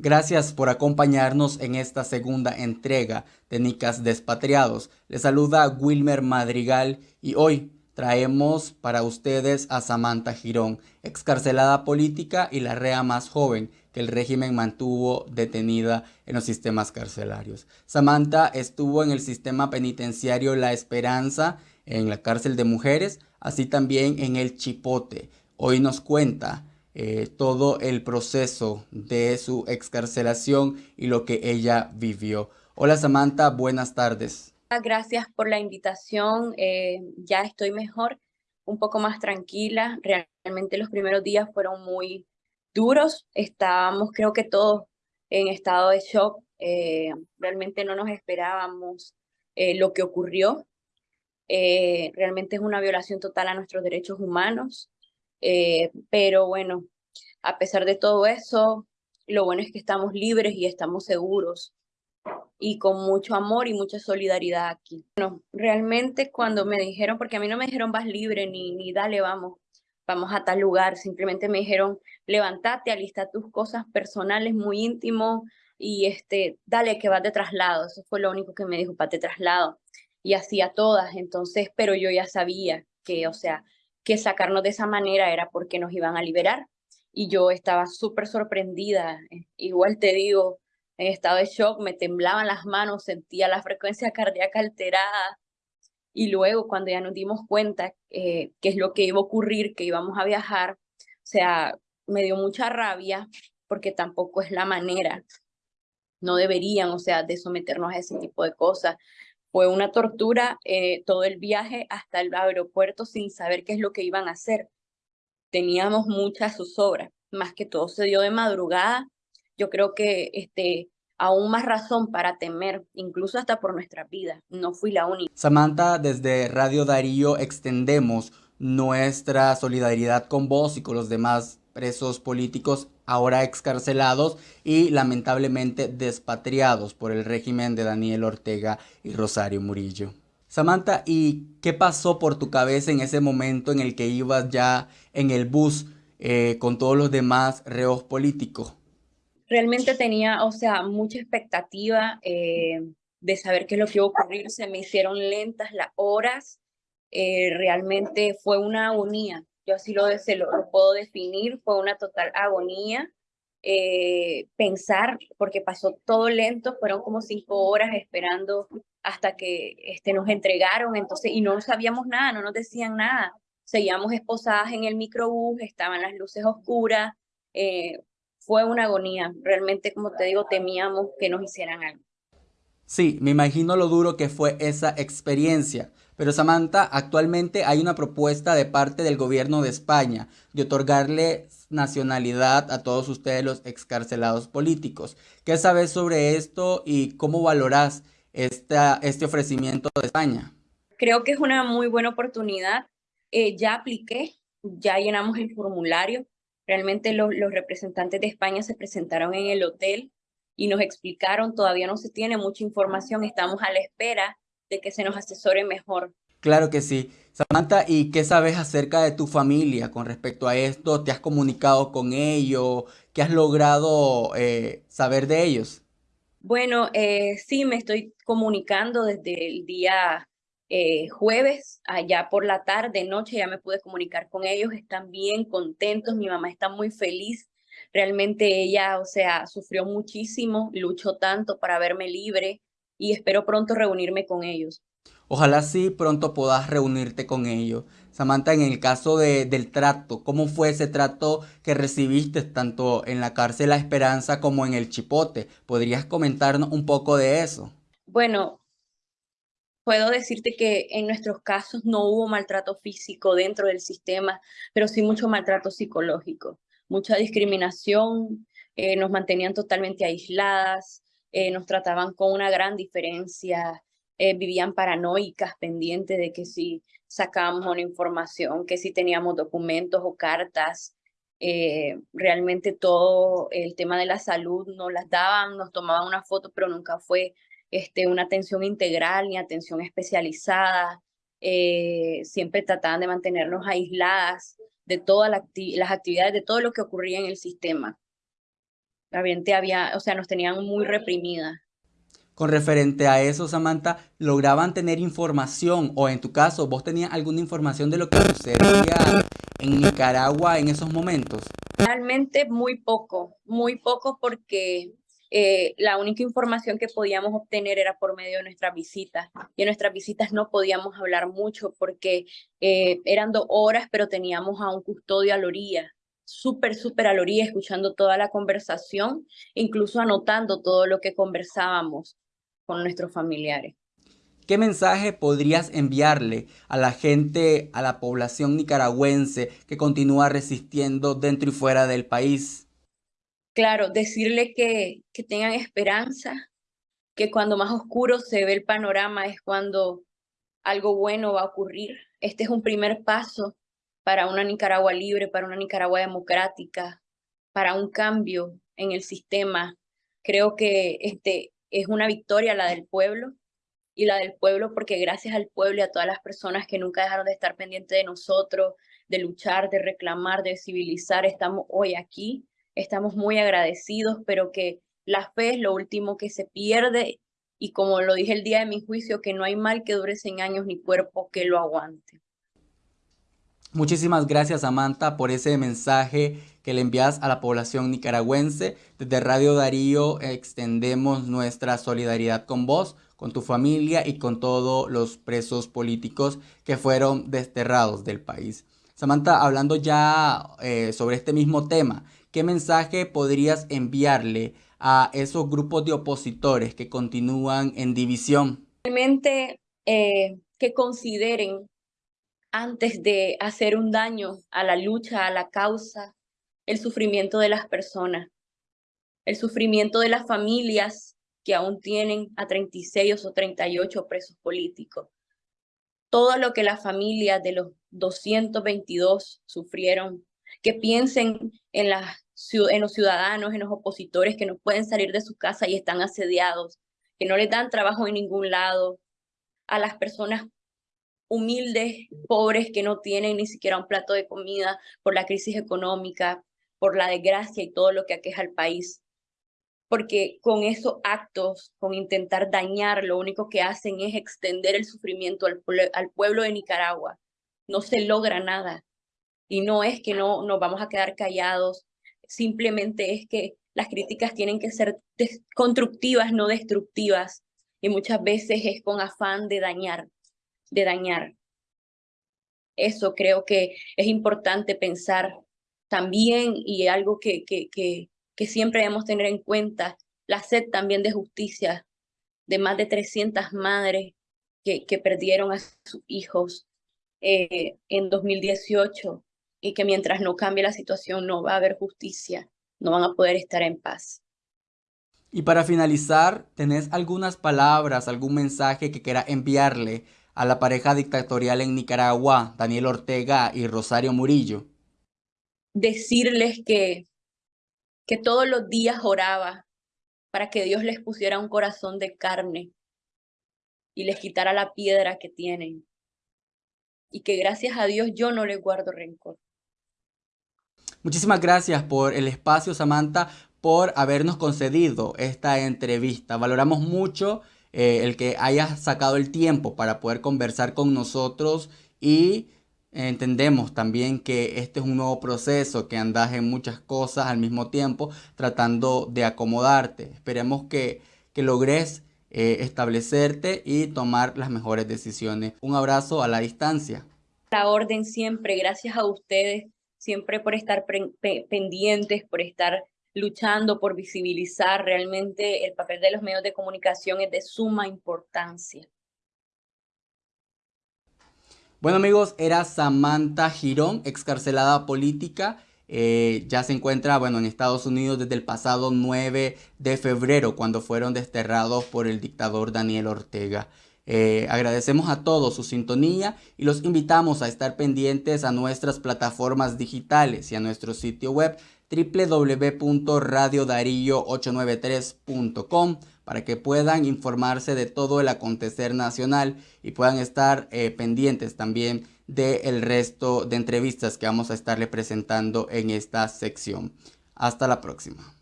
Gracias por acompañarnos en esta segunda entrega de Nicas Despatriados. Les saluda Wilmer Madrigal y hoy traemos para ustedes a Samantha Girón, excarcelada política y la rea más joven que el régimen mantuvo detenida en los sistemas carcelarios. Samantha estuvo en el sistema penitenciario La Esperanza, en la cárcel de mujeres, así también en el Chipote. Hoy nos cuenta eh, todo el proceso de su excarcelación y lo que ella vivió. Hola Samantha, buenas tardes. Gracias por la invitación. Eh, ya estoy mejor, un poco más tranquila. Realmente los primeros días fueron muy duros. Estábamos, creo que todos, en estado de shock. Eh, realmente no nos esperábamos lo que ocurrió. realmente es una violación total a nuestros derechos humanos. Pero bueno, a pesar de todo eso, lo bueno es que estamos libres y estamos seguros y con mucho amor y mucha solidaridad aquí. Bueno, realmente cuando me dijeron, porque a mí no me dijeron vas libre ni, ni dale, vamos, vamos a tal lugar, simplemente me dijeron levántate, alista tus cosas personales muy íntimo y este, dale que vas de traslado, eso fue lo único que me dijo, para de traslado. Y así a todas, entonces, pero yo ya sabía que, o sea, que sacarnos de esa manera era porque nos iban a liberar. Y yo estaba súper sorprendida, igual te digo, en estado de shock, me temblaban las manos, sentía la frecuencia cardíaca alterada. Y luego cuando ya nos dimos cuenta eh, qué es lo que iba a ocurrir, que íbamos a viajar, o sea, me dio mucha rabia porque tampoco es la manera. No deberían, o sea, de someternos a ese tipo de cosas. Fue una tortura eh, todo el viaje hasta el aeropuerto sin saber qué es lo que iban a hacer. Teníamos muchas zozobra, más que todo se dio de madrugada yo creo que este, aún más razón para temer, incluso hasta por nuestra vida. No fui la única. Samantha, desde Radio Darío extendemos nuestra solidaridad con vos y con los demás presos políticos ahora excarcelados y lamentablemente despatriados por el régimen de Daniel Ortega y Rosario Murillo. Samantha, ¿y qué pasó por tu cabeza en ese momento en el que ibas ya en el bus eh, con todos los demás reos políticos? realmente tenía, o sea, mucha expectativa eh, de saber qué es lo que iba a ocurrir. Se me hicieron lentas las horas. Eh, realmente fue una agonía. Yo así lo, puedo definir. Fue una total agonía. Eh, pensar, porque pasó todo lento, fueron como cinco horas esperando hasta que este, nos entregaron, entonces, y no sabíamos nada, no nos decían nada. Seguíamos esposadas en el microbús, estaban las luces oscuras, fue una agonía. Realmente, como te digo, temíamos que nos hicieran algo. Sí, me imagino lo duro que fue esa experiencia. Pero Samantha, actualmente hay una propuesta de parte del gobierno de España de otorgarle nacionalidad a todos ustedes los excarcelados políticos. ¿Qué sabes sobre esto y cómo valoras esta, este ofrecimiento de España? Creo que es una muy buena oportunidad. Eh, ya apliqué, ya llenamos el formulario. Realmente los, representantes de España se presentaron en el hotel y nos explicaron, todavía no se tiene mucha información, estamos a la espera de que se nos asesore mejor. Claro que sí. Samantha, ¿y qué sabes acerca de tu familia con respecto a esto? ¿Te has comunicado con ellos? ¿Qué has logrado eh, saber de ellos? Bueno, eh, sí, me estoy comunicando desde el día eh, jueves, allá por la tarde, noche, ya me pude comunicar con ellos, están bien contentos, mi mamá está muy feliz, realmente ella, o sea, sufrió muchísimo, luchó tanto para verme libre y espero pronto reunirme con ellos. Ojalá sí pronto puedas reunirte con ellos. Samantha, en el caso de, del trato, ¿cómo fue ese trato que recibiste tanto en la cárcel La Esperanza como en el Chipote? ¿Podrías comentarnos un poco de eso? Bueno, puedo decirte que en nuestros casos no hubo maltrato físico dentro del sistema, pero sí mucho maltrato psicológico, mucha discriminación, eh, nos mantenían totalmente aisladas, eh, nos trataban con una gran diferencia, eh, vivían paranoicas, pendientes de que si sacábamos una información, que si teníamos documentos o cartas, realmente todo el tema de la salud nos las daban, nos tomaban una foto, pero nunca fue este, una atención integral ni atención especializada. Eh, siempre trataban de mantenernos aisladas de todas las actividades, de todo lo que ocurría en el sistema. La gente había, o sea, nos tenían muy reprimidas. Con referente a eso, Samantha, ¿lograban tener información o en tu caso, vos tenías alguna información de lo que sucedía en Nicaragua en esos momentos? Realmente muy poco, muy poco porque eh, la única información que podíamos obtener era por medio de nuestras visitas. Y en nuestras visitas no podíamos hablar mucho porque eh, eran dos horas, pero teníamos a un custodio a la orilla, súper, súper a la orilla, escuchando toda la conversación, incluso anotando todo lo que conversábamos con nuestros familiares. ¿Qué mensaje podrías enviarle a la gente, a la población nicaragüense que continúa resistiendo dentro y fuera del país? Claro, decirle que, que tengan esperanza, que cuando más oscuro se ve el panorama es cuando algo bueno va a ocurrir. Este es un primer paso para una Nicaragua libre, para una Nicaragua democrática, para un cambio en el sistema. Creo que este, es una victoria la del pueblo y la del pueblo porque gracias al pueblo y a todas las personas que nunca dejaron de estar pendientes de nosotros, de luchar, de reclamar, de civilizar, estamos hoy aquí, estamos muy agradecidos, pero que la fe es lo último que se pierde y como lo dije el día de mi juicio, que no hay mal que dure 100 años ni cuerpo que lo aguante. Muchísimas gracias Samantha por ese mensaje que le envías a la población nicaragüense. Desde Radio Darío extendemos nuestra solidaridad con vos, con tu familia y con todos los presos políticos que fueron desterrados del país. Samantha, hablando ya eh, sobre este mismo tema, ¿qué mensaje podrías enviarle a esos grupos de opositores que continúan en división? Realmente eh, que consideren antes de hacer un daño a la lucha, a la causa, el sufrimiento de las personas, el sufrimiento de las familias que aún tienen a 36 o 38 presos políticos. Todo lo que las familias de los 222 sufrieron, que piensen en, los ciudadanos, en los opositores que no pueden salir de su casa y están asediados, que no les dan trabajo en ningún lado, a las personas humildes, pobres, que no tienen ni siquiera un plato de comida por la crisis económica, por la desgracia y todo lo que aqueja al país. Porque con esos actos, con intentar dañar, lo único que hacen es extender el sufrimiento al, pueblo de Nicaragua. No se logra nada. Y no es que no nos vamos a quedar callados, simplemente es que las críticas tienen que ser constructivas, no destructivas. Y muchas veces es con afán de dañar, de dañar. Eso creo que es importante pensar también, y algo que, que, que, siempre debemos tener en cuenta, la sed también de justicia de más de 300 madres que, que perdieron a sus hijos eh, en 2018 y que mientras no cambie la situación no va a haber justicia, no van a poder estar en paz. Y para finalizar, ¿tenés algunas palabras, algún mensaje que quiera enviarle a la pareja dictatorial en Nicaragua, Daniel Ortega y Rosario Murillo? decirles que, que todos los días oraba para que Dios les pusiera un corazón de carne y les quitara la piedra que tienen. Y que gracias a Dios yo no les guardo rencor. Muchísimas gracias por el espacio, Samantha, por habernos concedido esta entrevista. Valoramos mucho eh, el que hayas sacado el tiempo para poder conversar con nosotros y Entendemos también que este es un nuevo proceso, que andas en muchas cosas al mismo tiempo tratando de acomodarte. Esperemos que, que logres eh, establecerte y tomar las mejores decisiones. Un abrazo a la distancia. La orden siempre, gracias a ustedes, siempre por estar pendientes, por estar luchando, por visibilizar. Realmente el papel de los medios de comunicación es de suma importancia. Bueno amigos, era Samantha Girón, excarcelada política. Eh, ya se encuentra bueno, en Estados Unidos desde el pasado 9 de febrero, cuando fueron desterrados por el dictador Daniel Ortega. Eh, agradecemos a todos su sintonía y los invitamos a estar pendientes a nuestras plataformas digitales y a nuestro sitio web www.radiodarillo893.com para que puedan informarse de todo el acontecer nacional y puedan estar eh, pendientes también del resto de entrevistas que vamos a estarle presentando en esta sección. Hasta la próxima.